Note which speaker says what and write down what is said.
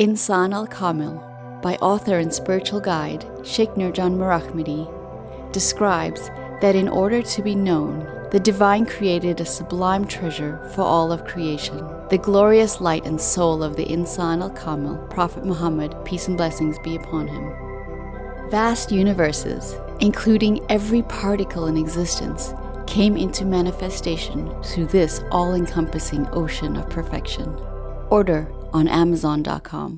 Speaker 1: Insan al Kamil, by author and spiritual guide Sheikh Nurjan Mirahmadi, describes that in order to be known, the divine created a sublime treasure for all of creation, the glorious light and soul of the Insan al Kamil, Prophet Muhammad, peace and blessings be upon him. Vast universes, including every particle in existence, came into manifestation through this all encompassing ocean of perfection. Order on Amazon.com.